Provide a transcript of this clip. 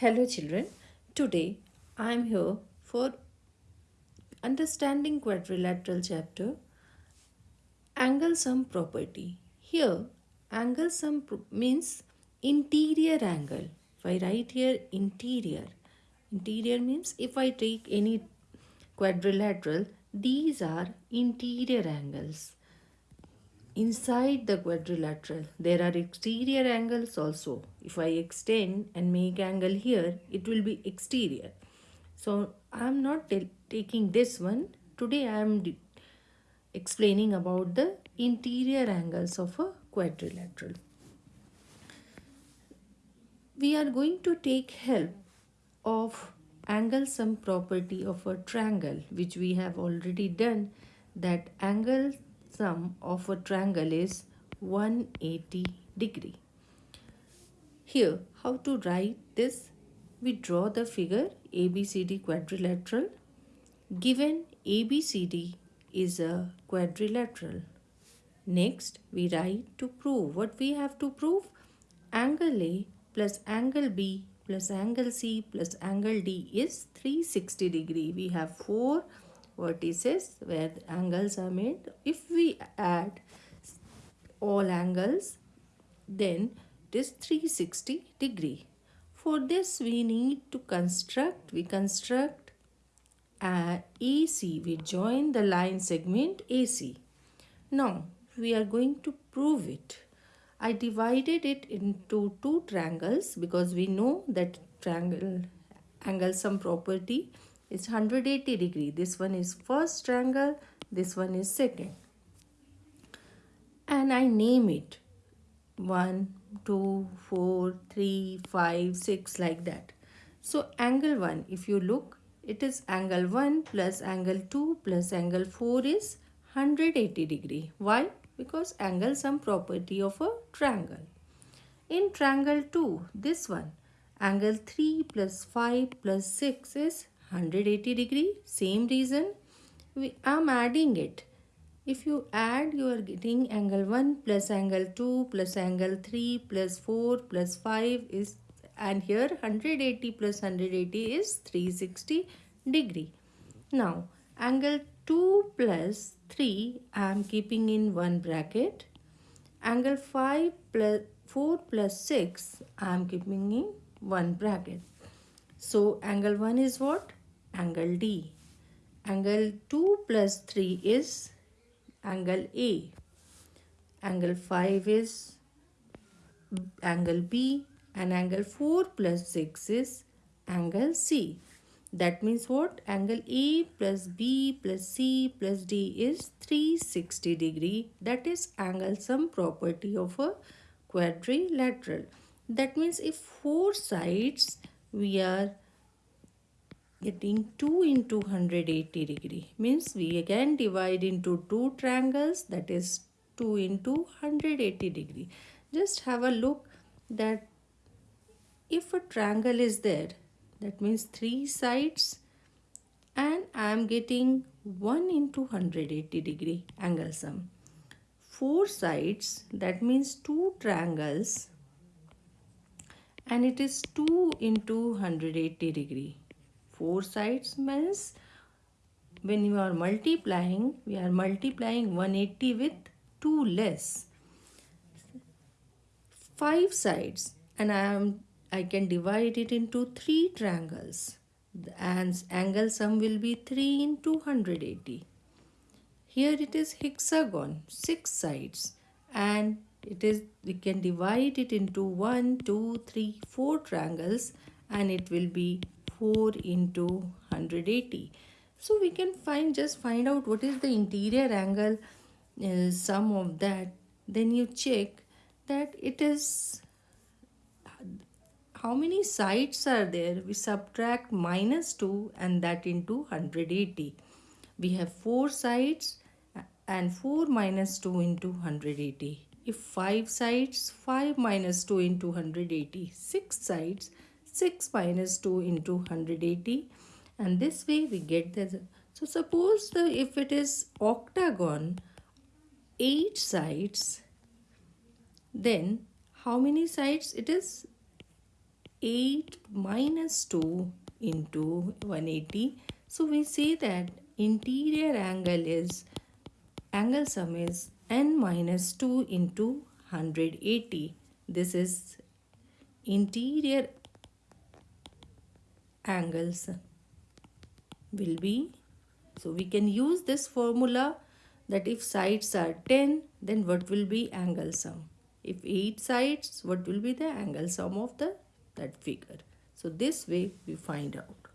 Hello children, today I am here for understanding quadrilateral chapter angle sum property. Here angle sum means interior angle. If I write here interior, interior means if I take any quadrilateral, these are interior angles inside the quadrilateral there are exterior angles also. If I extend and make angle here it will be exterior. So I am not taking this one. Today I am explaining about the interior angles of a quadrilateral. We are going to take help of angle sum property of a triangle which we have already done that angle sum of a triangle is 180 degree. Here, how to write this? We draw the figure ABCD quadrilateral. Given ABCD is a quadrilateral. Next, we write to prove. What we have to prove? Angle A plus angle B plus angle C plus angle D is 360 degree. We have four vertices where angles are made. If we add all angles then it is 360 degree. For this we need to construct, we construct AC, we join the line segment AC. Now we are going to prove it. I divided it into two triangles because we know that triangle angle sum property is 180 degree. This one is first triangle, this one is second. And I name it 1, 2, 4, 3, 5, 6 like that. So angle 1, if you look, it is angle 1 plus angle 2 plus angle 4 is 180 degree. Why? Because angle sum property of a triangle. In triangle 2, this one, angle 3 plus 5 plus 6 is 180 degree same reason. We am adding it. If you add you are getting angle 1 plus angle 2 plus angle 3 plus 4 plus 5 is and here 180 plus 180 is 360 degree. Now angle 2 plus 3 I am keeping in one bracket. Angle 5 plus 4 plus 6 I am keeping in one bracket. So angle 1 is what angle D. Angle 2 plus 3 is angle A. Angle 5 is angle B and angle 4 plus 6 is angle C. That means what? Angle A plus B plus C plus D is 360 degree. That is angle sum property of a quadrilateral. That means if four sides we are getting 2 into 180 degree. Means we again divide into two triangles that is 2 into 180 degree. Just have a look that if a triangle is there that means three sides and I am getting 1 into 180 degree angle sum. Four sides that means two triangles and it is 2 into 180 degree four sides means when you are multiplying we are multiplying 180 with 2 less. Five sides and I am I can divide it into three triangles. The angle sum will be 3 in 280 here it is hexagon six sides and it is we can divide it into one, two, three, four triangles and it will be 4 into 180 so we can find just find out what is the interior angle uh, sum of that. Then you check that it is how many sides are there? We subtract minus 2 and that into 180 we have 4 sides and 4 minus 2 into 180 if 5 sides 5 minus 2 into 180 6 sides 6 minus 2 into 180 and this way we get the so suppose the if it is octagon 8 sides then how many sides it is 8 minus 2 into 180. So we say that interior angle is angle sum is n minus 2 into 180. This is interior angles will be. So we can use this formula that if sides are 10 then what will be angle sum? If 8 sides what will be the angle sum of the that figure? So this way we find out